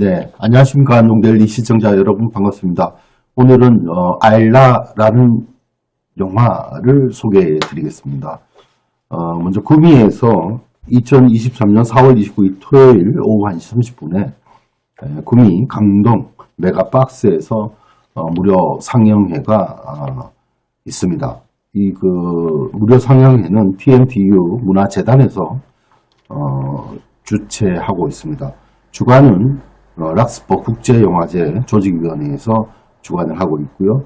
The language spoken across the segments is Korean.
네, 안녕하십니까. 안동델리 시청자 여러분 반갑습니다. 오늘은 어, 알라라는 영화를 소개해 드리겠습니다. 어, 먼저 구미에서 2023년 4월 29일 토요일 오후 1시 30분에 구미 강동 메가박스에서 어, 무료 상영회가 어, 있습니다. 이 그 무료 상영회는 TMTU 문화재단에서 어, 주최하고 있습니다. 주관은 어, 락스버 국제영화제 조직위원회에서 주관을 하고 있고요.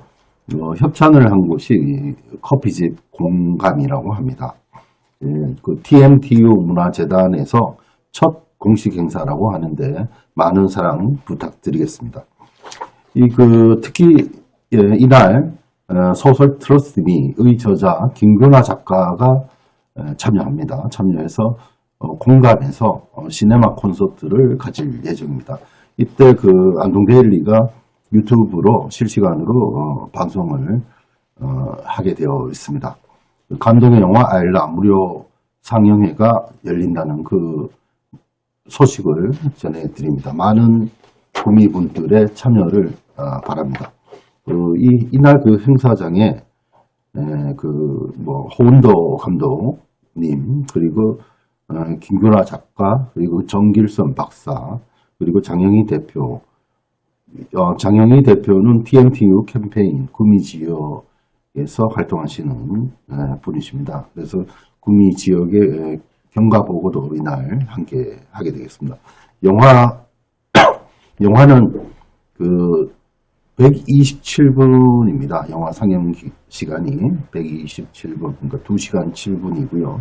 어, 협찬을 한 곳이 커피집 공감이라고 합니다. 예, 그 TMTU 문화재단에서 첫 공식 행사라고 하는데 많은 사랑 부탁드리겠습니다. 이 그 특히 예, 이날 어, 소설 트러스트미의 저자 김근화 작가가 참여합니다. 참여해서 어, 공감해서 어, 시네마 콘서트를 가질 예정입니다. 이때 그 안동데일리가 유튜브로 실시간으로 방송을 하게 되어 있습니다. 감동의 영화 알라 무료 상영회가 열린다는 그 소식을 전해드립니다. 많은 구미분들의 참여를 바랍니다. 그 이, 이날 그 행사장에 그뭐 호운도 감독님 그리고 어, 김규라 작가 그리고 정길선 박사 그리고 장영희 대표 어, 장영희 대표는 TMTU 캠페인 구미지역에서 활동하시는 분이십니다. 그래서 구미지역의 경과보고도 이날 함께 하게 되겠습니다. 영화 영화는 그 127분입니다. 영화 상영 시간이 127분, 그러니까 2시간 7분이고요.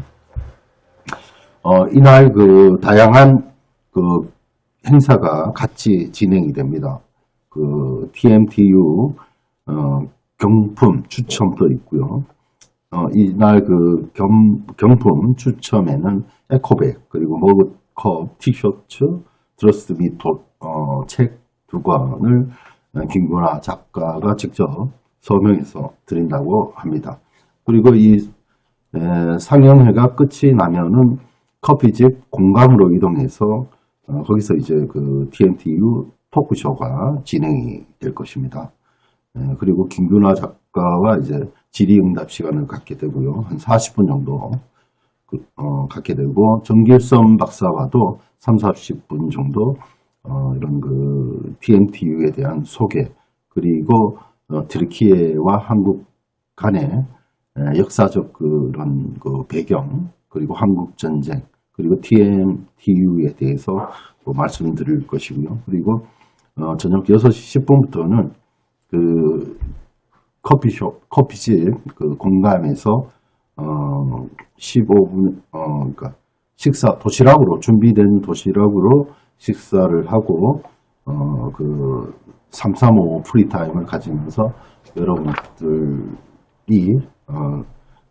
어, 이날 그 다양한 그 행사가 같이 진행이 됩니다. 그 TMTU 어, 경품 추첨도 있고요. 어, 이날 그 겸, 경품 추첨에는 에코백 그리고 머그컵, 티셔츠, 드러스트 및 어, 책두 권을 김구나 작가가 직접 서명해서 드린다고 합니다. 그리고 이 에, 상영회가 끝이 나면은 커피집 공감으로 이동해서 어, 거기서 이제 그 TNTU 토크쇼가 진행이 될 것입니다. 에, 그리고 김균화 작가와 이제 질의응답 시간을 갖게 되고요. 한 40분 정도 그, 어, 갖게 되고 정길선 박사와도 3, 40분 정도 어, 이런 그 TNTU에 대한 소개 그리고 어, 트르키예와 한국 간의 에, 역사적 그런 그 배경 그리고 한국 전쟁 그리고 TMTU에 대해서 뭐 말씀드릴 것이고요. 그리고 어, 저녁 6시 10분부터는 그 커피숍, 커피집 그 공감에서 어, 15분, 어, 그러니까 식사 도시락으로 준비된 도시락으로 식사를 하고 어, 그 335 free time을 가지면서 여러분들이 어,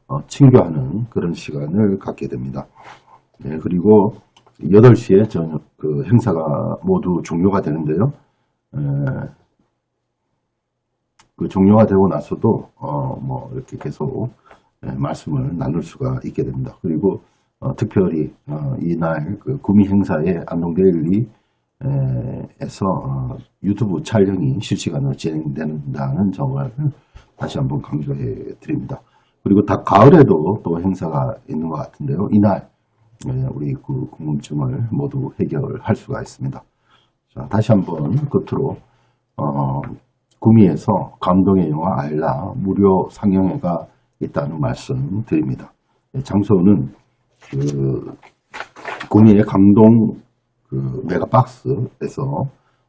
어, 친교하는 그런 시간을 갖게 됩니다. 네, 그리고 8시에 저녁 그 행사가 모두 종료가 되는데요. 에, 그 종료가 되고 나서도 어, 뭐 이렇게 계속 에, 말씀을 나눌 수가 있게 됩니다. 그리고 어, 특별히 어, 이날 그 구미 행사에 안동데일리 에서 어, 유튜브 촬영이 실시간으로 진행된다는 점을 다시 한번 강조해 드립니다. 그리고 다 가을에도 또 행사가 있는 것 같은데요. 이날 네, 우리 그 궁금증을 모두 해결할 수가 있습니다. 자, 다시 한번 끝으로 어, 구미에서 감동의 영화 알라 무료 상영회가 있다는 말씀 드립니다. 네, 장소는 그 구미의 강동 그 메가박스에서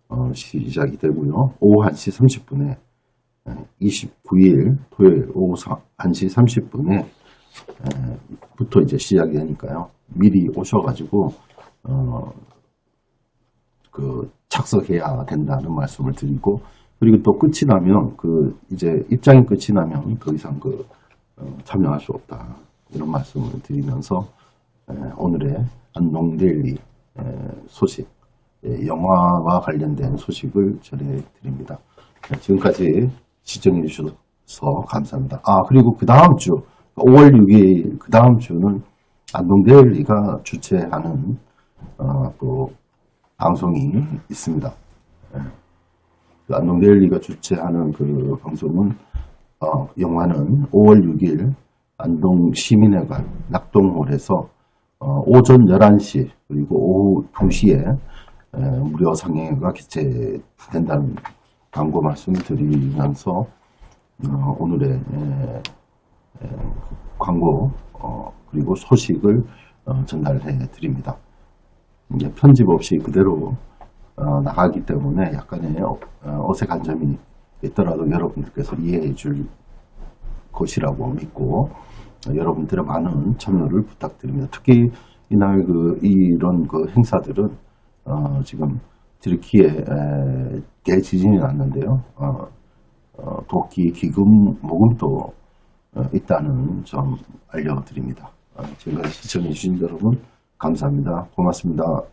어, 시작이 되고요. 오후 1시 30분에 29일 토요일 오후 1시 30분에 부터 이제 시작이 되니까요. 미리 오셔가지고 어, 그 착석해야 된다는 말씀을 드리고 그리고 또 끝이 나면 그 이제 입장이 끝이 나면 더 이상 그 어, 참여할 수 없다 이런 말씀을 드리면서 에, 오늘의 안농데일리 소식 에, 영화와 관련된 소식을 전해드립니다. 지금까지 시청해 주셔서 감사합니다. 아 그리고 그 다음 주 5월 6일 그 다음 주는 안동데일리가 주최하는 어, 또 방송이 있습니다. 그 안동데일리가 주최하는 그 방송은 어, 영화는 5월 6일 안동 시민회관 낙동홀에서 어, 오전 11시 그리고 오후 2시에 에, 무료 상영회가 개최된다는 광고 말씀을 드리면서 어, 오늘의 에, 에, 광고 어, 그리고 소식을 어, 전달해 드립니다. 이제 편집 없이 그대로 어, 나가기 때문에 약간의 어, 어색한 점이 있더라도 여러분들께서 이해해 줄 것이라고 믿고 어, 여러분들의 많은 참여를 부탁드립니다. 특히 이날 그 이런 그 행사들은 어, 지금 트리키에 에, 대지진이 났는데요. 어, 어, 도끼 기금 모금도 어, 있다는 점 알려드립니다. 어, 지금까지 시청해주신 여러분 감사합니다. 고맙습니다.